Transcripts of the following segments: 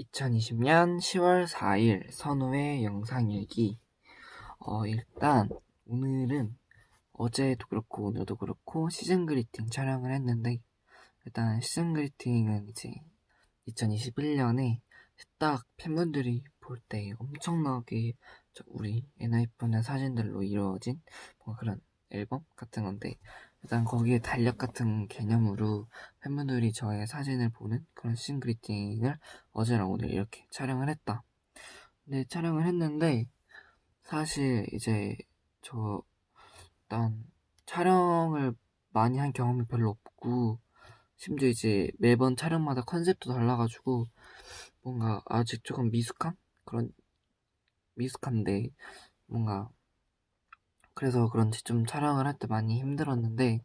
2020년 10월 4일 선우의 영상일기. 어 일단 오늘은 어제도 그렇고 오늘도 그렇고 시즌 그리팅 촬영을 했는데 일단 시즌 그리팅은 이제 2021년에 딱 팬분들이 볼 때 엄청나게 우리 엔하이픈의 사진들로 이루어진 뭔가 그런 앨범 같은 건데 일단 거기에 달력 같은 개념으로 팬분들이 저의 사진을 보는 그런 신 그리팅을 어제랑 오늘 이렇게 촬영을 했다. 근데 촬영을 했는데 사실 이제 저 일단 촬영을 많이 한 경험이 별로 없고 심지어 이제 매번 촬영마다 컨셉도 달라가지고 뭔가 아직 조금 미숙한 그런 미숙한데 뭔가 그래서 그런지 좀 촬영을 할 때 많이 힘들었는데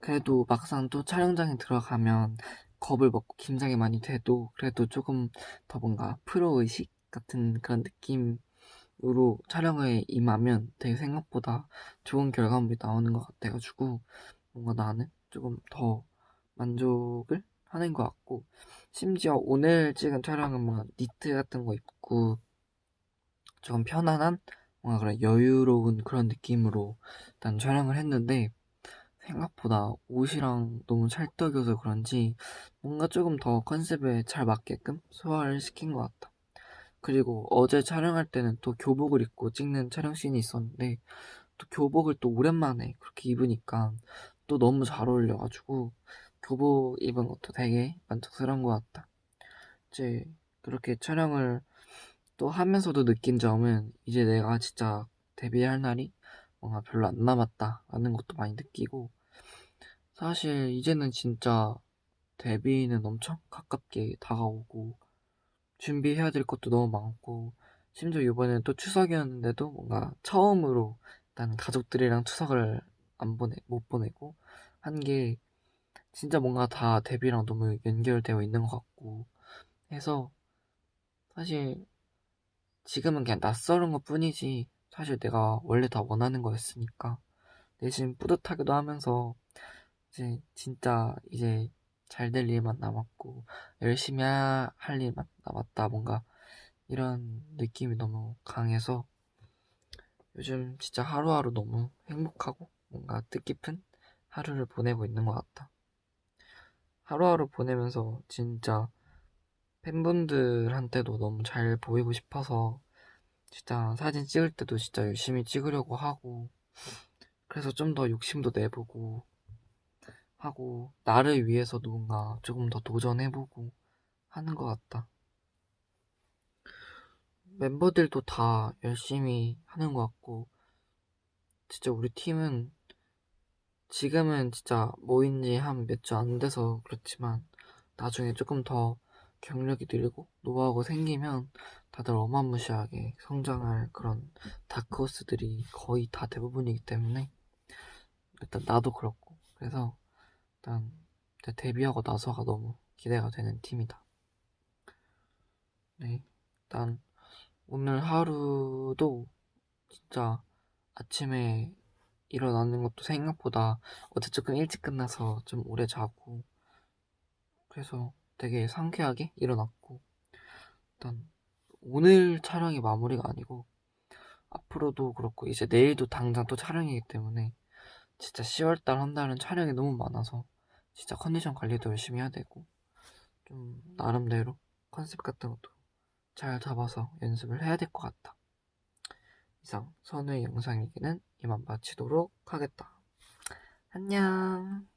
그래도 막상 또 촬영장에 들어가면 겁을 먹고 긴장이 많이 돼도 그래도 조금 더 뭔가 프로 의식 같은 그런 느낌으로 촬영에 임하면 되게 생각보다 좋은 결과물이 나오는 것 같아가지고 뭔가 나는 조금 더 만족을 하는 것 같고 심지어 오늘 찍은 촬영은 뭔가 니트 같은 거 입고 조금 편안한 뭔가 그런 여유로운 그런 느낌으로 일단 촬영을 했는데 생각보다 옷이랑 너무 찰떡여서 그런지 뭔가 조금 더 컨셉에 잘 맞게끔 소화를 시킨 것 같다. 그리고 어제 촬영할 때는 또 교복을 입고 찍는 촬영 씬이 있었는데 또 교복을 또 오랜만에 그렇게 입으니까 또 너무 잘 어울려가지고 교복 입은 것도 되게 만족스러운 것 같다. 이제 그렇게 촬영을 또 하면서도 느낀 점은 이제 내가 진짜 데뷔할 날이 뭔가 별로 안 남았다라는 것도 많이 느끼고 사실 이제는 진짜 데뷔는 엄청 가깝게 다가오고 준비해야 될 것도 너무 많고 심지어 이번에는 또 추석이었는데도 뭔가 처음으로 일단 가족들이랑 추석을 안 보내 못 보내고 한 게 진짜 뭔가 다 데뷔랑 너무 연결되어 있는 것 같고 해서 사실 지금은 그냥 낯설은 것 뿐이지 사실 내가 원래 다 원하는 거였으니까 내심 뿌듯하기도 하면서 이제 진짜 이제 잘 될 일만 남았고 열심히 할 일만 남았다 뭔가 이런 느낌이 너무 강해서 요즘 진짜 하루하루 너무 행복하고 뭔가 뜻깊은 하루를 보내고 있는 것 같다. 하루하루 보내면서 진짜 팬분들한테도 너무 잘 보이고 싶어서 진짜 사진 찍을 때도 진짜 열심히 찍으려고 하고 그래서 좀 더 욕심도 내보고 하고 나를 위해서 누군가 조금 더 도전해보고 하는 것 같다. 멤버들도 다 열심히 하는 것 같고 진짜 우리 팀은 지금은 진짜 모인 지 한 몇 주 안 돼서 그렇지만 나중에 조금 더 경력이 늘고 노하우가 생기면 다들 어마무시하게 성장할 그런 다크호스들이 거의 다 대부분이기 때문에 일단 나도 그렇고 그래서 일단 데뷔하고 나서가 너무 기대가 되는 팀이다. 네, 일단 오늘 하루도 진짜 아침에 일어나는 것도 생각보다 어제 조금 일찍 끝나서 좀 오래 자고 그래서 되게 상쾌하게 일어났고 일단 오늘 촬영이 마무리가 아니고 앞으로도 그렇고 이제 내일도 당장 또 촬영이기 때문에 진짜 10월달 한 달은 촬영이 너무 많아서 진짜 컨디션 관리도 열심히 해야 되고 좀 나름대로 컨셉 같은 것도 잘 잡아서 연습을 해야 될 것 같다. 이상 선우의 영상 얘기는 이만 마치도록 하겠다. 안녕